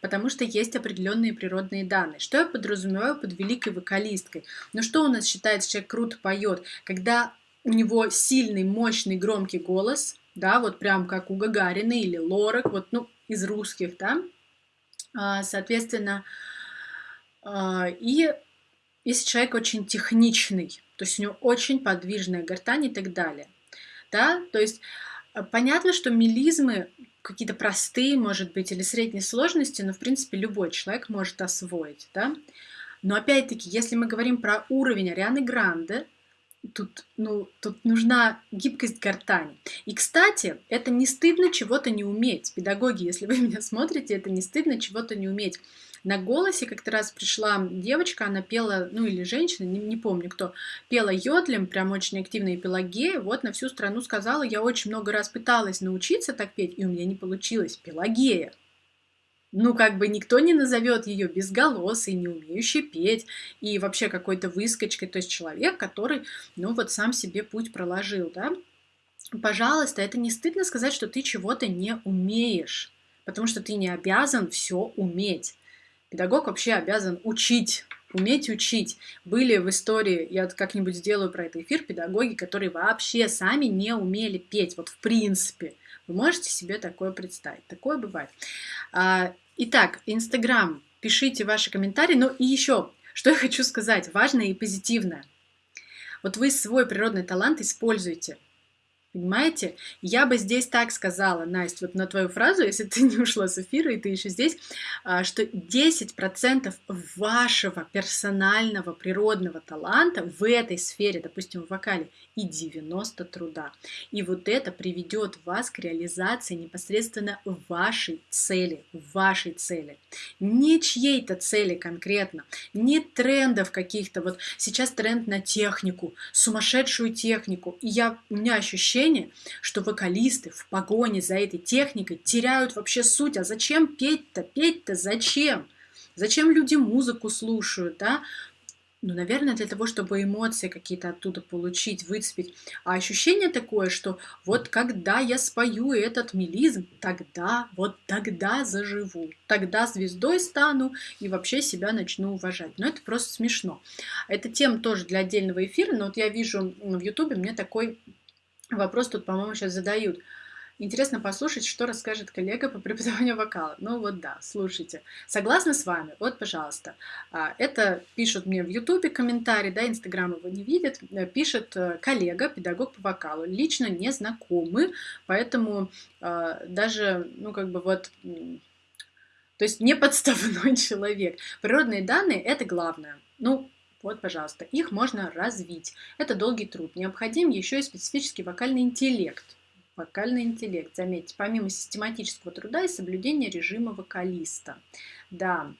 потому что есть определенные природные данные. Что я подразумеваю под великой вокалисткой? Ну что у нас считается, человек круто поет, когда у него сильный, мощный, громкий голос, да, вот прям как у Гагарина или Лорак, вот, ну, из русских, да, а, соответственно, а, и если человек очень техничный, то есть у него очень подвижная гортань и так далее, да, то есть понятно, что мелизмы какие-то простые, может быть, или средней сложности, но, в принципе, любой человек может освоить, да. Но, опять-таки, если мы говорим про уровень Арианы Гранде, тут, ну, тут нужна гибкость гортани. И, кстати, это не стыдно чего-то не уметь. Педагоги, если вы меня смотрите, это не стыдно чего-то не уметь. На голосе как-то раз пришла девочка, она пела, ну или женщина, не, не помню кто, пела йодлем, прям очень активно и Пелагея, вот на всю страну сказала, я очень много раз пыталась научиться так петь, и у меня не получилось, Пелагея. Ну, как бы никто не назовет ее безголосой, не умеющей петь и вообще какой-то выскочкой, то есть человек, который, ну, вот сам себе путь проложил, да. Пожалуйста, это не стыдно сказать, что ты чего-то не умеешь, потому что ты не обязан все уметь. Педагог вообще обязан учить, уметь учить. Были в истории, я как-нибудь сделаю про это эфир, педагоги, которые вообще сами не умели петь, вот в принципе. Вы можете себе такое представить? Такое бывает. Итак, Инстаграм. Пишите ваши комментарии. Ну и еще, что я хочу сказать, важное и позитивное. Вот вы свой природный талант используйте. Понимаете? Я бы здесь так сказала, Настя, вот на твою фразу, если ты не ушла с эфира и ты еще здесь, а, что 10% вашего персонального природного таланта в этой сфере, допустим, в вокале, и 90 труда. И вот это приведет вас к реализации непосредственно вашей цели, вашей цели. Не чьей-то цели конкретно, не трендов каких-то. Вот сейчас тренд на технику, сумасшедшую технику. И я, у меня ощущение, ощущение, что вокалисты в погоне за этой техникой теряют вообще суть. А зачем петь-то? Петь-то зачем? Зачем люди музыку слушают, да? Ну, наверное, для того, чтобы эмоции какие-то оттуда получить, выцепить. А ощущение такое, что вот когда я спою этот мелизм, тогда, вот тогда заживу, тогда звездой стану и вообще себя начну уважать. Но это просто смешно. Это тема тоже для отдельного эфира, но вот я вижу в Ютубе мне такой Вопрос тут, по-моему, сейчас задают. Интересно послушать, что расскажет коллега по преподаванию вокала. Ну вот да, слушайте. Согласна с вами? Вот, пожалуйста. А, это пишут мне в Ютубе комментарий, да, Инстаграм его не видит. Э, пишет э, коллега, педагог по вокалу. Лично не знакомы, поэтому а, даже, ну как бы вот... То есть не подставной человек. Природные данные – это главное. Ну, вот, пожалуйста, их можно развить. Это долгий труд. Необходим еще и специфический вокальный интеллект. Вокальный интеллект, заметьте, помимо систематического труда и соблюдения режима вокалиста. Да,